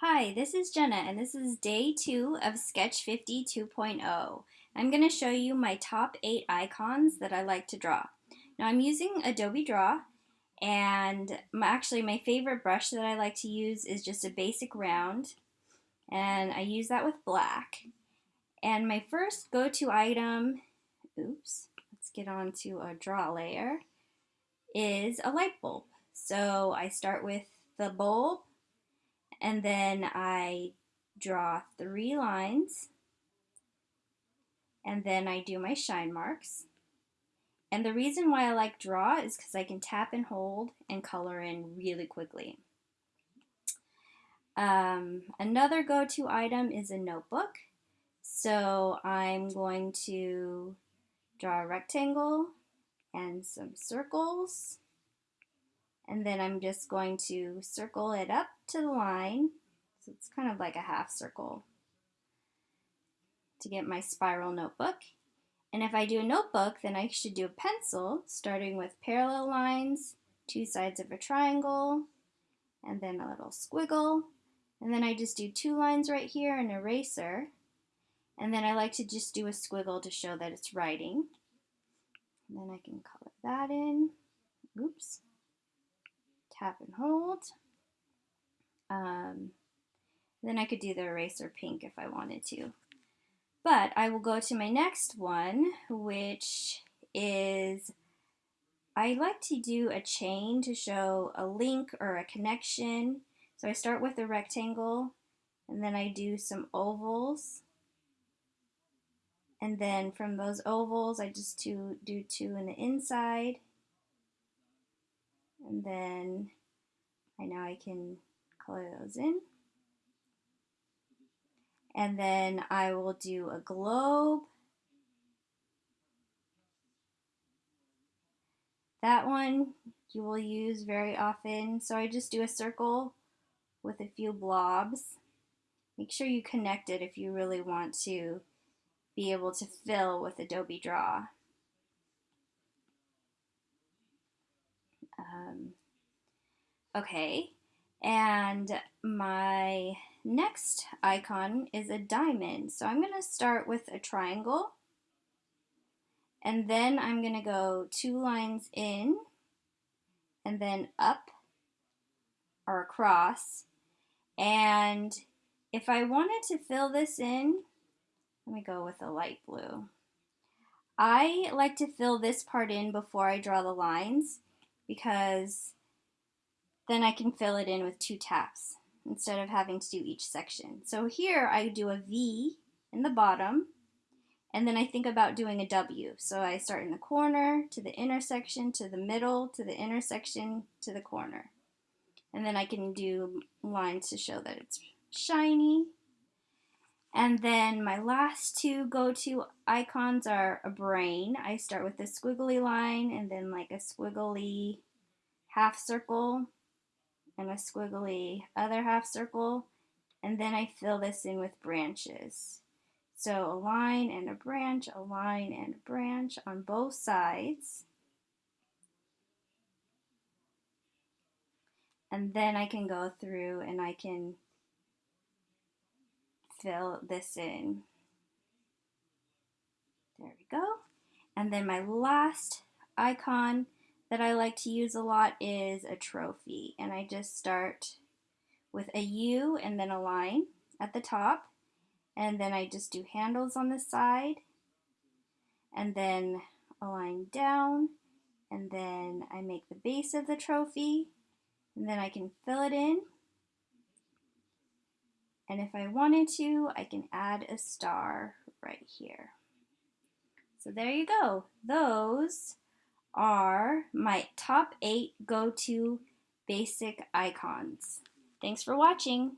Hi, this is Jenna and this is day two of Sketch 50 2.0. I'm going to show you my top eight icons that I like to draw. Now I'm using Adobe Draw and my, actually my favorite brush that I like to use is just a basic round and I use that with black. And my first go-to item, oops, let's get on to a draw layer, is a light bulb. So I start with the bulb and then I draw three lines and then I do my shine marks. And the reason why I like draw is because I can tap and hold and color in really quickly. Um, another go-to item is a notebook. So I'm going to draw a rectangle and some circles and then I'm just going to circle it up to the line. So it's kind of like a half circle to get my spiral notebook. And if I do a notebook, then I should do a pencil, starting with parallel lines, two sides of a triangle, and then a little squiggle. And then I just do two lines right here, an eraser. And then I like to just do a squiggle to show that it's writing. And then I can color that in. Oops tap and hold. Um, then I could do the eraser pink if I wanted to. But I will go to my next one, which is I like to do a chain to show a link or a connection. So I start with a rectangle and then I do some ovals. And then from those ovals, I just do, do two in the inside and then I know I can color those in. And then I will do a globe. That one you will use very often. So I just do a circle with a few blobs. Make sure you connect it if you really want to be able to fill with Adobe Draw. Okay, and my next icon is a diamond. So I'm going to start with a triangle. And then I'm going to go two lines in and then up or across. And if I wanted to fill this in, let me go with a light blue. I like to fill this part in before I draw the lines because then I can fill it in with two taps instead of having to do each section. So here I do a V in the bottom and then I think about doing a W. So I start in the corner to the intersection to the middle to the intersection to the corner. And then I can do lines to show that it's shiny. And then my last two go-to icons are a brain. I start with a squiggly line and then like a squiggly half circle and a squiggly other half circle and then I fill this in with branches. So a line and a branch, a line and a branch on both sides. And then I can go through and I can fill this in. There we go. And then my last icon that I like to use a lot is a trophy. And I just start with a U and then a line at the top. And then I just do handles on the side. And then a line down. And then I make the base of the trophy. And then I can fill it in. And if I wanted to, I can add a star right here. So there you go. Those are my top eight go-to basic icons. Thanks for watching.